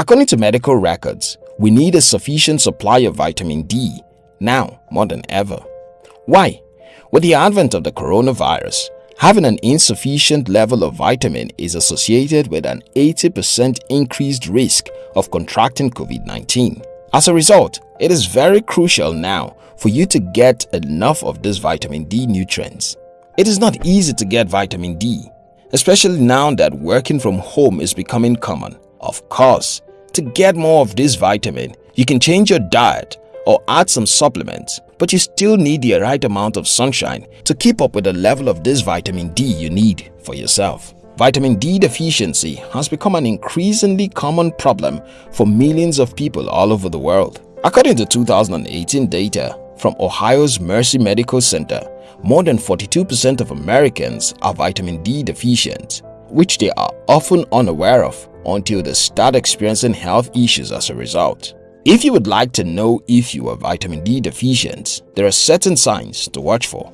According to medical records, we need a sufficient supply of vitamin D now more than ever. Why? With the advent of the coronavirus, having an insufficient level of vitamin is associated with an 80% increased risk of contracting COVID-19. As a result, it is very crucial now for you to get enough of this vitamin D nutrients. It is not easy to get vitamin D, especially now that working from home is becoming common. Of course, to get more of this vitamin, you can change your diet or add some supplements, but you still need the right amount of sunshine to keep up with the level of this vitamin D you need for yourself. Vitamin D deficiency has become an increasingly common problem for millions of people all over the world. According to 2018 data from Ohio's Mercy Medical Center, more than 42% of Americans are vitamin D deficient, which they are often unaware of until they start experiencing health issues as a result. If you would like to know if you are vitamin D deficient, there are certain signs to watch for.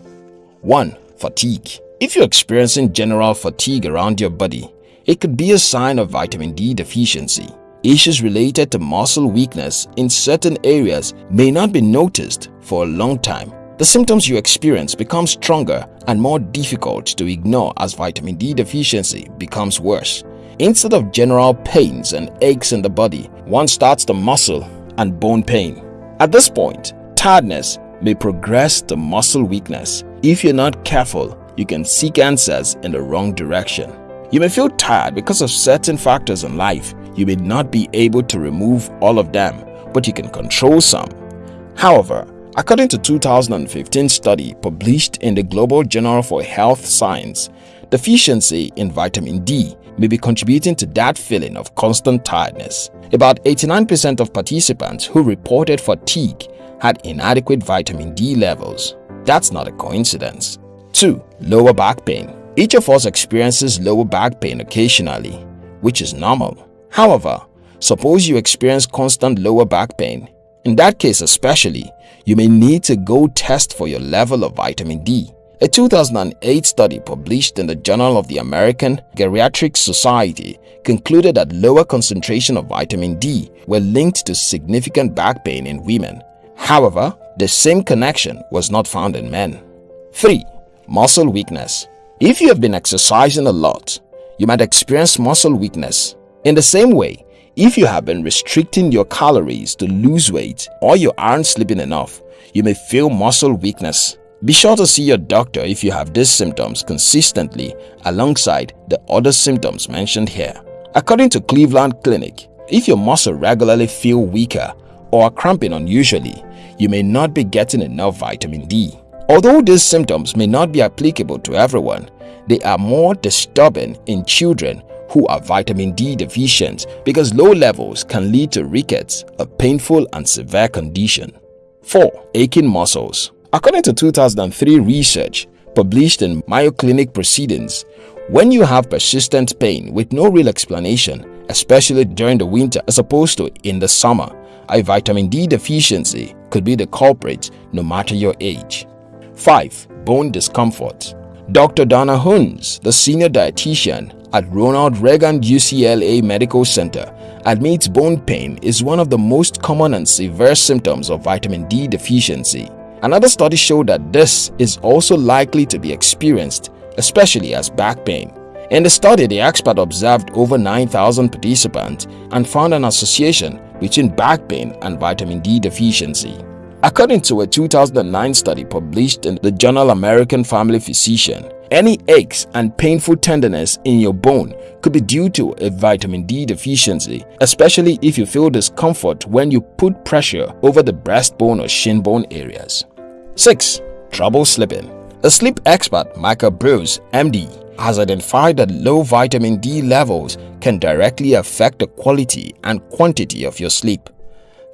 1. Fatigue If you're experiencing general fatigue around your body, it could be a sign of vitamin D deficiency. Issues related to muscle weakness in certain areas may not be noticed for a long time. The symptoms you experience become stronger and more difficult to ignore as vitamin D deficiency becomes worse. Instead of general pains and aches in the body, one starts the muscle and bone pain. At this point, tiredness may progress to muscle weakness. If you're not careful, you can seek answers in the wrong direction. You may feel tired because of certain factors in life. You may not be able to remove all of them, but you can control some. However, according to 2015 study published in the Global Journal for Health Science, deficiency in vitamin D may be contributing to that feeling of constant tiredness. About 89% of participants who reported fatigue had inadequate vitamin D levels. That's not a coincidence. 2. Lower back pain Each of us experiences lower back pain occasionally, which is normal. However, suppose you experience constant lower back pain. In that case especially, you may need to go test for your level of vitamin D. A 2008 study published in the Journal of the American Geriatric Society concluded that lower concentration of vitamin D were linked to significant back pain in women. However, the same connection was not found in men. 3. Muscle weakness If you have been exercising a lot, you might experience muscle weakness. In the same way, if you have been restricting your calories to lose weight or you aren't sleeping enough, you may feel muscle weakness be sure to see your doctor if you have these symptoms consistently alongside the other symptoms mentioned here. According to Cleveland Clinic, if your muscle regularly feel weaker or are cramping unusually, you may not be getting enough vitamin D. Although these symptoms may not be applicable to everyone, they are more disturbing in children who are vitamin D deficient because low levels can lead to rickets, a painful and severe condition. 4. Aching muscles According to 2003 research published in Mayo Clinic Proceedings, when you have persistent pain with no real explanation, especially during the winter as opposed to in the summer, a vitamin D deficiency could be the culprit no matter your age. 5. Bone discomfort Dr. Donna Hunnes, the senior dietitian at Ronald Reagan UCLA Medical Center, admits bone pain is one of the most common and severe symptoms of vitamin D deficiency. Another study showed that this is also likely to be experienced, especially as back pain. In the study, the expert observed over 9,000 participants and found an association between back pain and vitamin D deficiency. According to a 2009 study published in the journal American Family Physician, any aches and painful tenderness in your bone could be due to a vitamin D deficiency, especially if you feel discomfort when you put pressure over the breastbone or shin bone areas. 6. Trouble sleeping A sleep expert, Michael Breus, MD, has identified that low vitamin D levels can directly affect the quality and quantity of your sleep,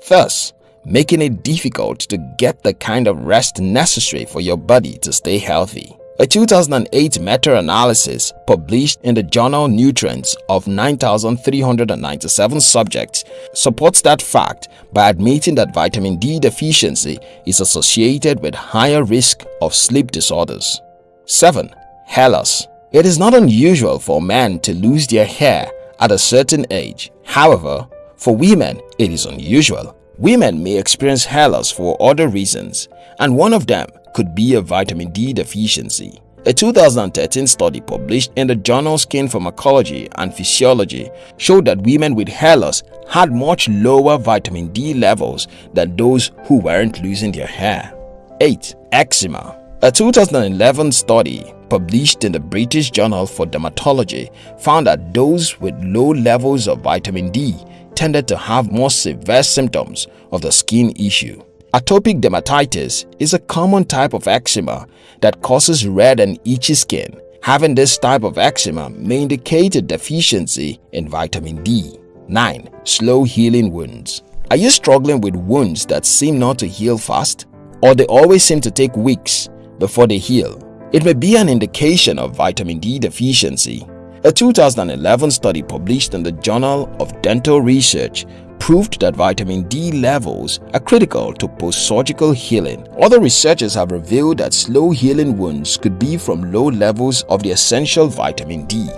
thus making it difficult to get the kind of rest necessary for your body to stay healthy. A 2008 meta-analysis published in the journal Nutrients of 9,397 subjects supports that fact by admitting that vitamin D deficiency is associated with higher risk of sleep disorders. 7. Hair loss It is not unusual for men to lose their hair at a certain age. However, For women, it is unusual. Women may experience hair loss for other reasons, and one of them could be a vitamin D deficiency. A 2013 study published in the journal Skin Pharmacology and Physiology showed that women with hair loss had much lower vitamin D levels than those who weren't losing their hair. 8. Eczema A 2011 study published in the British Journal for Dermatology found that those with low levels of vitamin D tended to have more severe symptoms of the skin issue. Atopic dermatitis is a common type of eczema that causes red and itchy skin. Having this type of eczema may indicate a deficiency in vitamin D. 9. Slow healing wounds Are you struggling with wounds that seem not to heal fast? Or they always seem to take weeks before they heal? It may be an indication of vitamin D deficiency. A 2011 study published in the Journal of Dental Research proved that vitamin D levels are critical to post-surgical healing. Other researchers have revealed that slow healing wounds could be from low levels of the essential vitamin D.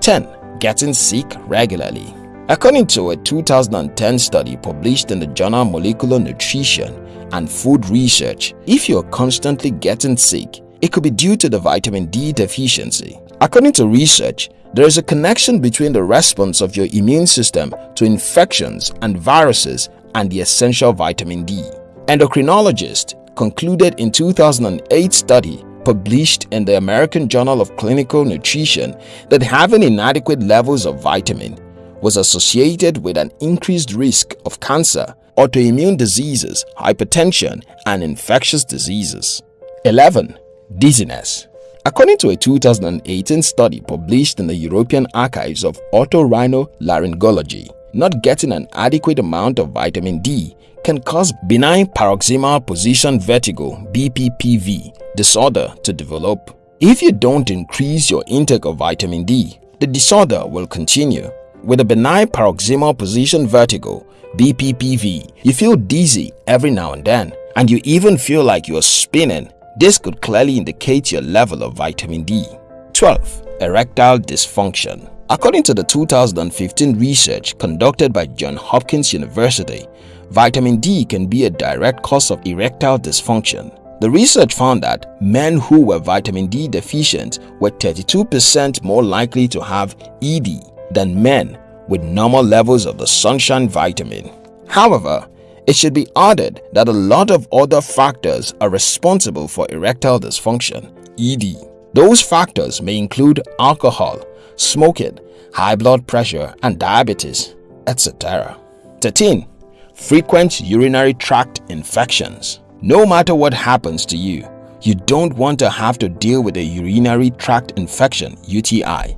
10. Getting sick regularly According to a 2010 study published in the journal Molecular Nutrition and Food Research, if you're constantly getting sick, it could be due to the vitamin D deficiency. According to research, there is a connection between the response of your immune system to infections and viruses and the essential vitamin D. Endocrinologists concluded in 2008 study published in the American Journal of Clinical Nutrition that having inadequate levels of vitamin was associated with an increased risk of cancer, autoimmune diseases, hypertension, and infectious diseases. 11. Dizziness According to a 2018 study published in the European Archives of Otorhinolaryngology, not getting an adequate amount of vitamin D can cause benign paroxysmal position vertigo BPPV disorder to develop. If you don't increase your intake of vitamin D, the disorder will continue. With a benign paroxysmal position vertigo BPPV, you feel dizzy every now and then and you even feel like you're spinning this could clearly indicate your level of vitamin D. 12. Erectile dysfunction According to the 2015 research conducted by Johns Hopkins University, vitamin D can be a direct cause of erectile dysfunction. The research found that men who were vitamin D deficient were 32% more likely to have ED than men with normal levels of the sunshine vitamin. However, it should be added that a lot of other factors are responsible for erectile dysfunction ED. Those factors may include alcohol, smoking, high blood pressure and diabetes, etc. 13. Frequent urinary tract infections No matter what happens to you, you don't want to have to deal with a urinary tract infection UTI.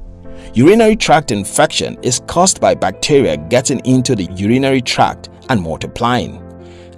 Urinary tract infection is caused by bacteria getting into the urinary tract and multiplying.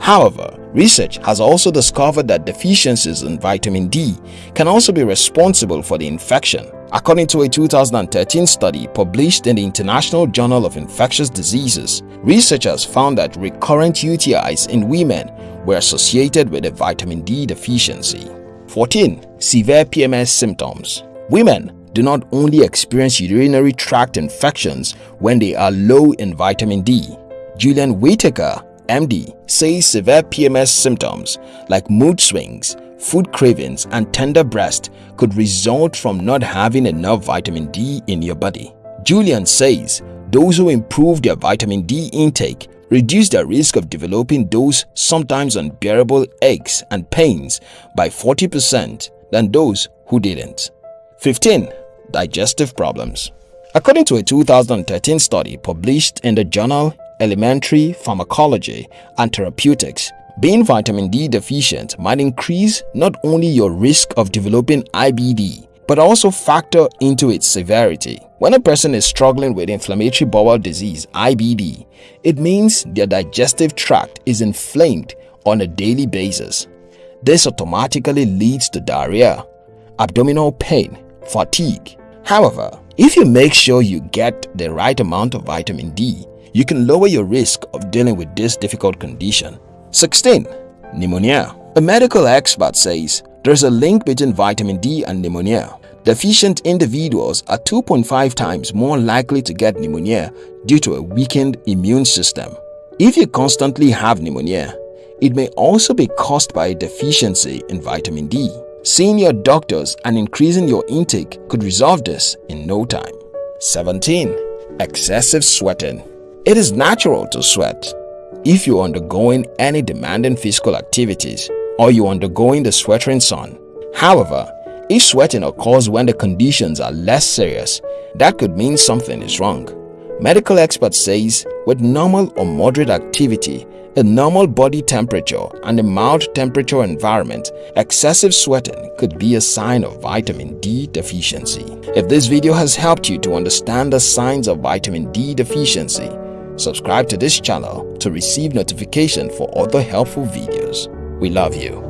However, research has also discovered that deficiencies in vitamin D can also be responsible for the infection. According to a 2013 study published in the International Journal of Infectious Diseases, researchers found that recurrent UTIs in women were associated with a vitamin D deficiency. 14. Severe PMS symptoms Women do not only experience urinary tract infections when they are low in vitamin D, Julian Whitaker, MD, says severe PMS symptoms like mood swings, food cravings and tender breast could result from not having enough vitamin D in your body. Julian says those who improve their vitamin D intake reduce their risk of developing those sometimes unbearable aches and pains by 40% than those who didn't. 15. Digestive problems According to a 2013 study published in the journal Alimentary pharmacology and therapeutics, being vitamin D deficient might increase not only your risk of developing IBD, but also factor into its severity. When a person is struggling with inflammatory bowel disease IBD, it means their digestive tract is inflamed on a daily basis. This automatically leads to diarrhea, abdominal pain, fatigue. However, if you make sure you get the right amount of vitamin D, you can lower your risk of dealing with this difficult condition. 16. Pneumonia A medical expert says there's a link between vitamin D and pneumonia. Deficient individuals are 2.5 times more likely to get pneumonia due to a weakened immune system. If you constantly have pneumonia, it may also be caused by a deficiency in vitamin D. Seeing your doctors and increasing your intake could resolve this in no time. 17. Excessive sweating It is natural to sweat. If you're undergoing any demanding physical activities or you're undergoing the sweltering sun. However, if sweating occurs when the conditions are less serious, that could mean something is wrong. Medical experts says with normal or moderate activity, a normal body temperature and a mild temperature environment, excessive sweating could be a sign of vitamin D deficiency. If this video has helped you to understand the signs of vitamin D deficiency, subscribe to this channel to receive notification for other helpful videos. We love you.